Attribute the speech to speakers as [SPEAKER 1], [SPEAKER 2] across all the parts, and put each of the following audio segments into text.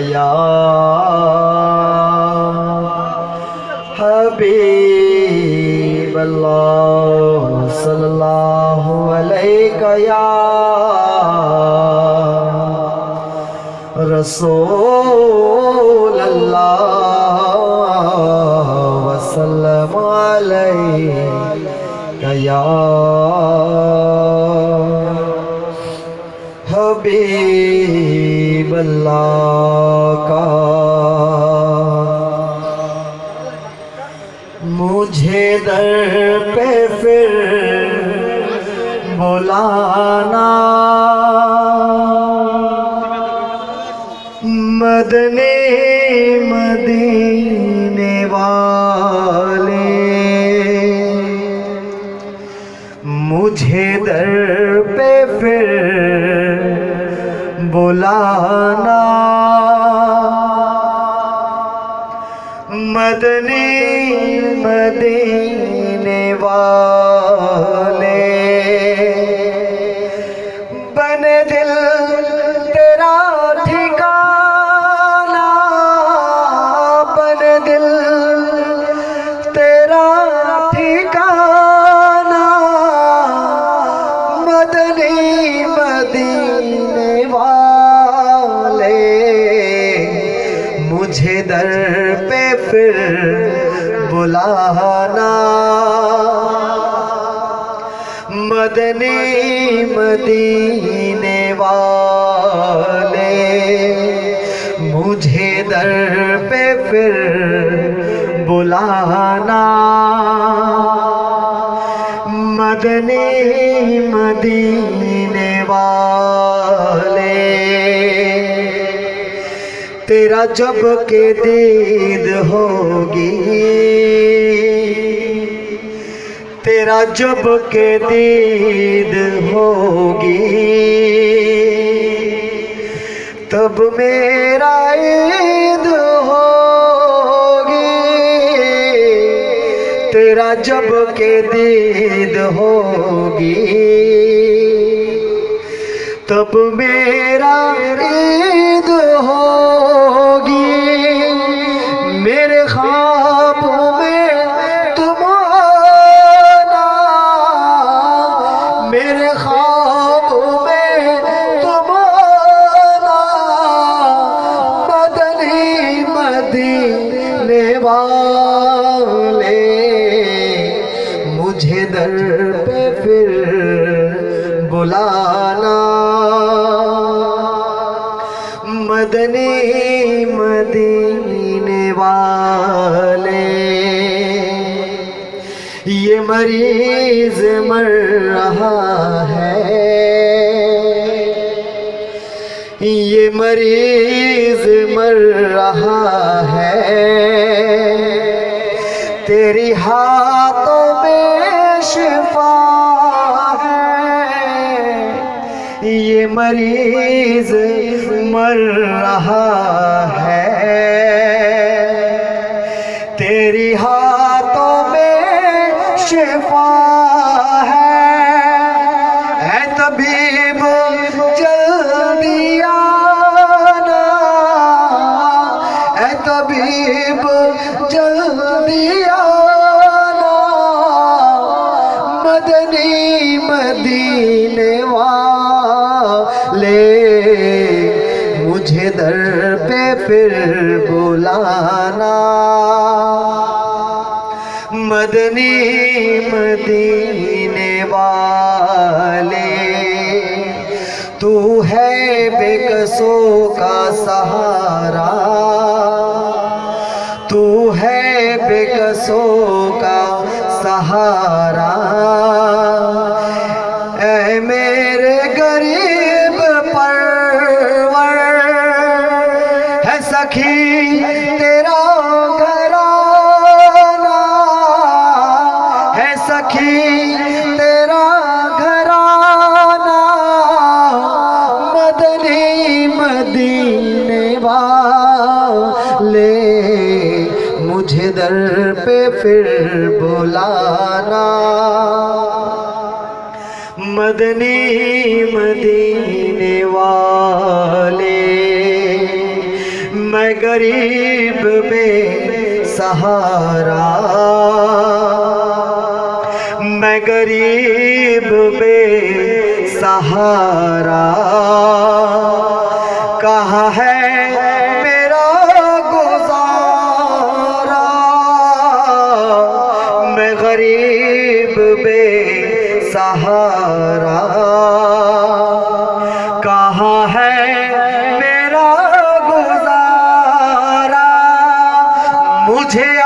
[SPEAKER 1] یا حبیب اللہ صلی اللہ علیہ یا رسول اللہ وسلم علیہ یا حبیب اللہ کا۔ مجھے در پہ پھر بلانا۔ مدنی مدینے والے۔ مجھے در بلانا مدنی مدینے والے بن دل تیرا ٹھکانا بن دل تیرا ٹھکانا مدنی مدینے در پہ پھر بلانا۔ مدنی مدینے والے، مجھے در پہ پھر بلانا۔ مدنی مدینے والے تیرا جب کے دید ہوگی تیرا جب کے دید ہوگی تب میرا عید ہوگی تیرا جب کے دید ہوگی تب میرا پہ پھر بلانا۔ مدنی مدینے والے، یہ مریض مر رہا ہے۔ یہ مریض مر رہا ہے۔ تیری ہاتھوں مریض مر رہا ہے۔ تیری ہاتھوں میں شفا ہے۔ اے طبیب، جلدی آنا۔ اے طبیب، جلدی آنا۔ مدنی مدینے پھر بلانا مدنی مدینے والے، تو ہے بے کسوں کا سہارا۔ تو ہے بے کسوں کا سہارا۔ اے میرے ہے سخی تیرا گھرانا مدنی مدینے والے، مجھے در پہ پھر بلانا۔ مدنی مدینے والے، میں غریب بے سہارا۔ غریب بے سہارا۔ کہاں ہے میرا گزارا۔ میں غریب بے سہارا۔ کہاں ہے میرا گزارا۔ مجھے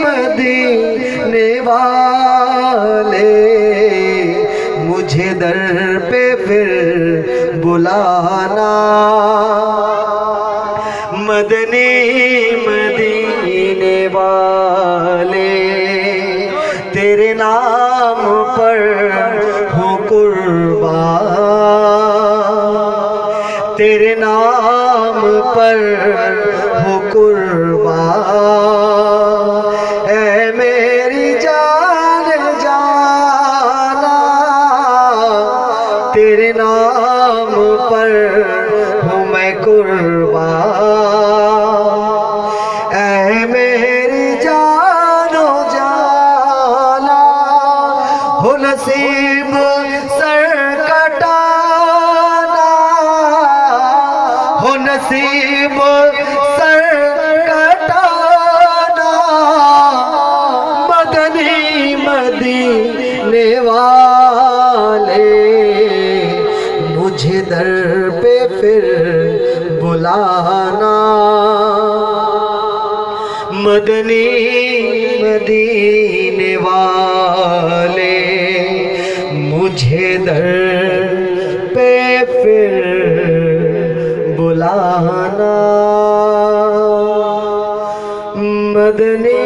[SPEAKER 1] مدینے والے مجھے در پہ پھر بلانا۔ مدنی مدینے والے تیرے نام اے میری جان و جانا ہو نصیب سر کٹانا ہو مدنی مدینے والے مجھے در پہ پھر بلانا۔ مدنی